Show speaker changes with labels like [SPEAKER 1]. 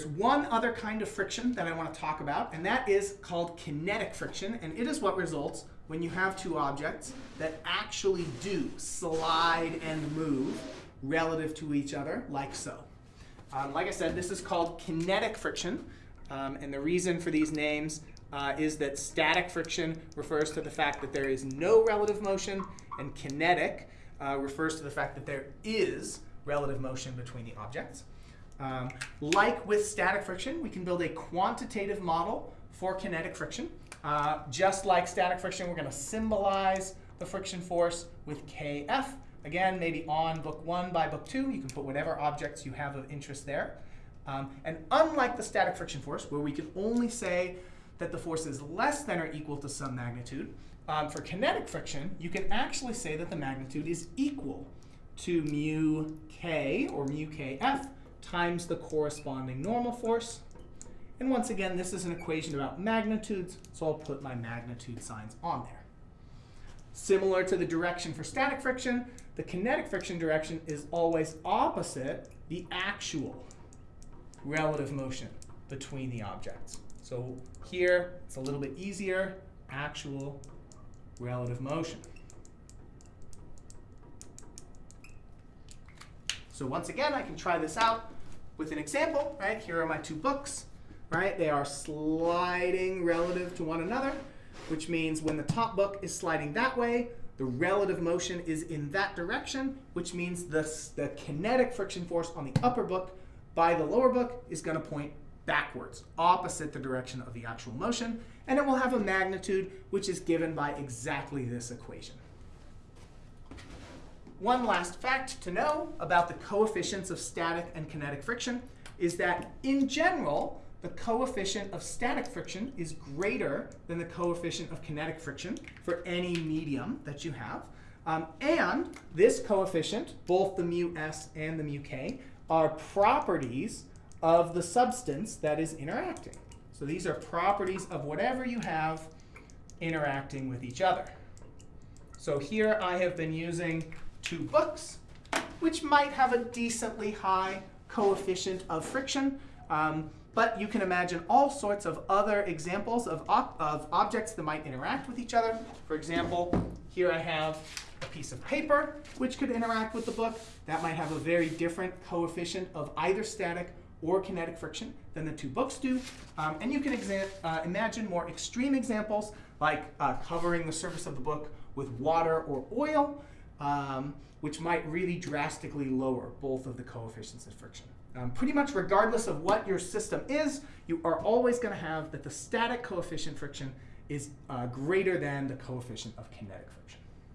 [SPEAKER 1] there's one other kind of friction that I want to talk about, and that is called kinetic friction, and it is what results when you have two objects that actually do slide and move relative to each other, like so. Um, like I said, this is called kinetic friction, um, and the reason for these names uh, is that static friction refers to the fact that there is no relative motion, and kinetic uh, refers to the fact that there is relative motion between the objects. Um, like with static friction, we can build a quantitative model for kinetic friction. Uh, just like static friction, we're going to symbolize the friction force with Kf. Again, maybe on book one by book two, you can put whatever objects you have of interest there. Um, and unlike the static friction force, where we can only say that the force is less than or equal to some magnitude, um, for kinetic friction, you can actually say that the magnitude is equal to mu k, or mu kf, times the corresponding normal force. And once again, this is an equation about magnitudes, so I'll put my magnitude signs on there. Similar to the direction for static friction, the kinetic friction direction is always opposite the actual relative motion between the objects. So here, it's a little bit easier, actual relative motion. So once again, I can try this out with an example, right? Here are my two books, right? They are sliding relative to one another, which means when the top book is sliding that way, the relative motion is in that direction, which means the, the kinetic friction force on the upper book by the lower book is going to point backwards, opposite the direction of the actual motion, and it will have a magnitude which is given by exactly this equation. One last fact to know about the coefficients of static and kinetic friction is that in general, the coefficient of static friction is greater than the coefficient of kinetic friction for any medium that you have. Um, and this coefficient, both the mu s and the mu k, are properties of the substance that is interacting. So these are properties of whatever you have interacting with each other. So here I have been using two books, which might have a decently high coefficient of friction. Um, but you can imagine all sorts of other examples of, of objects that might interact with each other. For example, here I have a piece of paper which could interact with the book. That might have a very different coefficient of either static or kinetic friction than the two books do. Um, and you can uh, imagine more extreme examples like uh, covering the surface of the book with water or oil, um, which might really drastically lower both of the coefficients of friction. Um, pretty much regardless of what your system is, you are always going to have that the static coefficient friction is uh, greater than the coefficient of kinetic friction.